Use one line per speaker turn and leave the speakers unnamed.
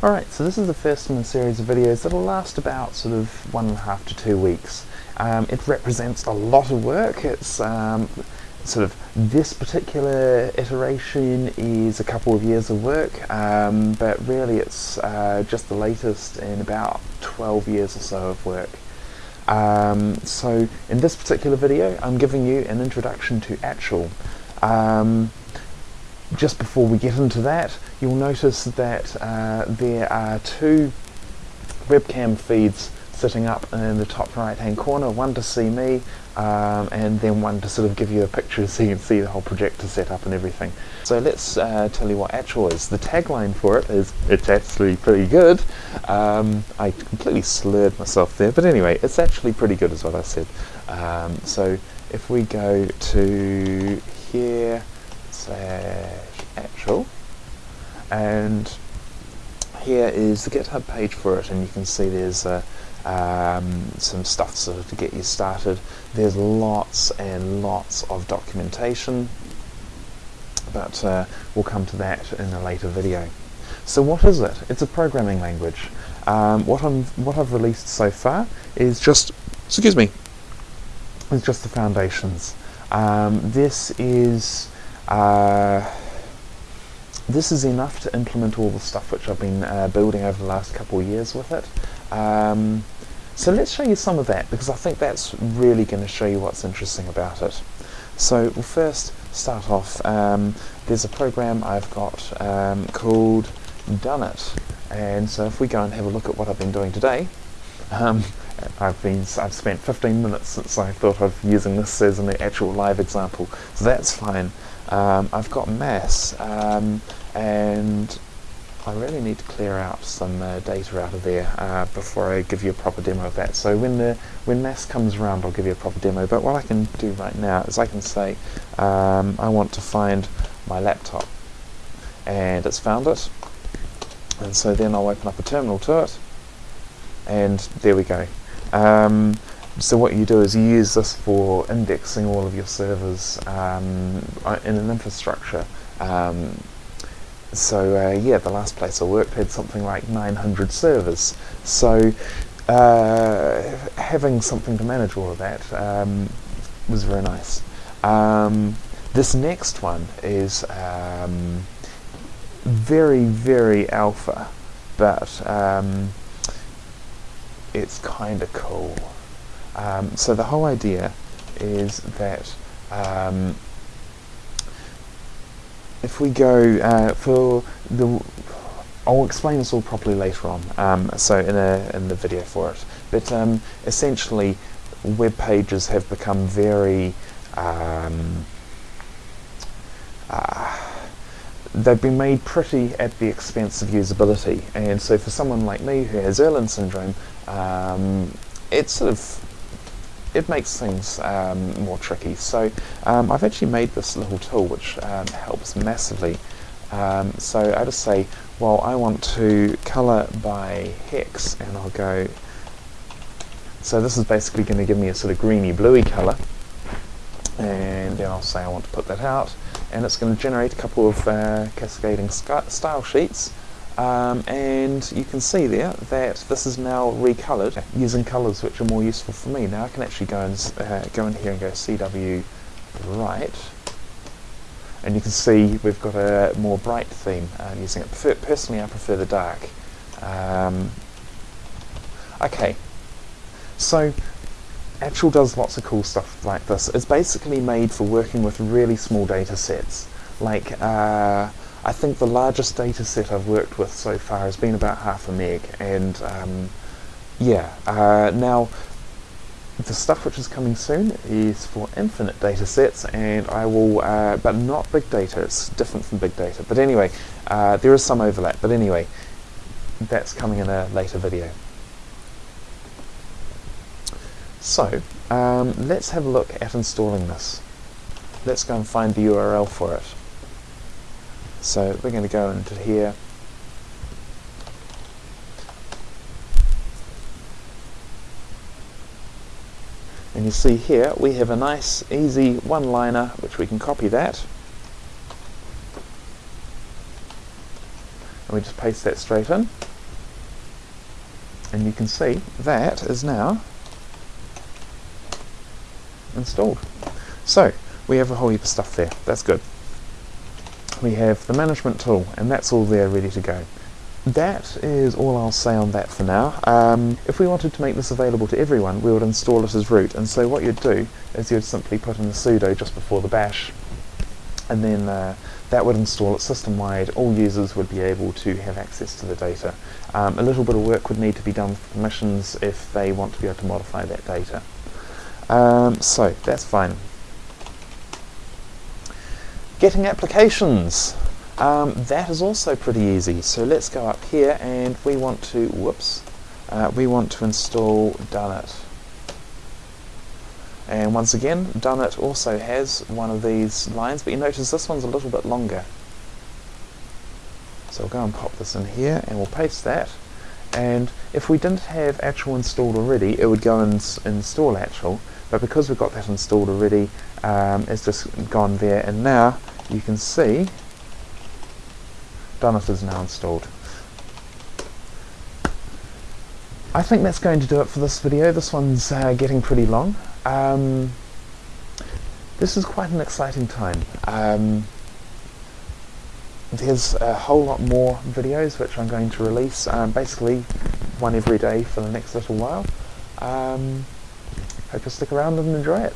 Alright, so this is the first in a series of videos that'll last about sort of one and a half to two weeks. Um, it represents a lot of work. It's um, sort of this particular iteration is a couple of years of work, um, but really it's uh, just the latest in about 12 years or so of work. Um, so in this particular video I'm giving you an introduction to Achel. Just before we get into that, you'll notice that uh, there are two webcam feeds sitting up in the top right hand corner, one to see me um, and then one to sort of give you a picture so you can see the whole projector setup and everything. So let's uh, tell you what Achel is. The tagline for it is, it's actually pretty good. Um, I completely slurred myself there, but anyway, it's actually pretty good is what I said. Um, so if we go to here, slash Achel, and here is the GitHub page for it, and you can see there's uh, um, some stuff sort of to get you started. There's lots and lots of documentation, but uh, we'll come to that in a later video. So what is it? It's a programming language. Um, what I'm what I've released so far is just excuse me is just the foundations. Um, this is uh, this is enough to implement all the stuff which I've been uh, building over the last couple of years with it. Um, so let's show you some of that because I think that's really going to show you what's interesting about it. So we'll first start off, um, there's a program I've got um, called Done It and so if we go and have a look at what I've been doing today, um, I've been I've spent 15 minutes since I thought of using this as an actual live example, so that's fine. Um, I've got mass, um, and I really need to clear out some uh, data out of there uh, before I give you a proper demo of that. So when the when mass comes around, I'll give you a proper demo. But what I can do right now is I can say um, I want to find my laptop, and it's found it. And so then I'll open up a terminal to it, and there we go. Um, so what you do is you use this for indexing all of your servers um, in an infrastructure. Um, so uh, yeah, the last place I worked had something like 900 servers. So uh, having something to manage all of that um, was very nice. Um, this next one is um, very, very alpha, but um, it's kind of cool. Um, so the whole idea is that um, if we go uh, for the I'll explain this all properly later on um, so in, a, in the video for it. But um, essentially web pages have become very um, uh, they've been made pretty at the expense of usability. And so for someone like me who has Irlen syndrome um, it's sort of it makes things um, more tricky. So um, I've actually made this little tool which um, helps massively. Um, so I just say, well, I want to color by hex, and I'll go. So this is basically going to give me a sort of greeny bluey color, and then I'll say I want to put that out, and it's going to generate a couple of uh, cascading style sheets. Um, and you can see there that this is now recolored using colors which are more useful for me. Now I can actually go and uh, go in here and go CW right and you can see we've got a more bright theme uh, using it. Prefer, personally I prefer the dark. Um, okay, so Achel does lots of cool stuff like this. It's basically made for working with really small data sets like uh, I think the largest data set I've worked with so far has been about half a meg, and um, yeah, uh, now the stuff which is coming soon is for infinite data sets, and I will, uh, but not big data, it's different from big data. But anyway, uh, there is some overlap, but anyway, that's coming in a later video. So, um, let's have a look at installing this. Let's go and find the URL for it. So we're going to go into here. And you see here we have a nice easy one-liner which we can copy that. And we just paste that straight in. and you can see that is now installed. So we have a whole heap of stuff there. That's good. We have the management tool, and that's all there ready to go. That is all I'll say on that for now. Um, if we wanted to make this available to everyone, we would install it as root, and so what you'd do is you'd simply put in the sudo just before the bash, and then uh, that would install it system-wide. All users would be able to have access to the data. Um, a little bit of work would need to be done for permissions if they want to be able to modify that data. Um, so that's fine. Getting applications. Um, that is also pretty easy. So let's go up here and we want to, whoops, uh, we want to install Dunnit. And once again, Dunnit also has one of these lines, but you notice this one's a little bit longer. So we'll go and pop this in here and we'll paste that. And if we didn't have Achel installed already, it would go and install Achel. But because we've got that installed already, um, it's just gone there. And now you can see Dunnit is now installed. I think that's going to do it for this video. This one's uh, getting pretty long. Um, this is quite an exciting time. Um, there's a whole lot more videos which I'm going to release, um, basically one every day for the next little while. Um, hope you'll stick around and enjoy it.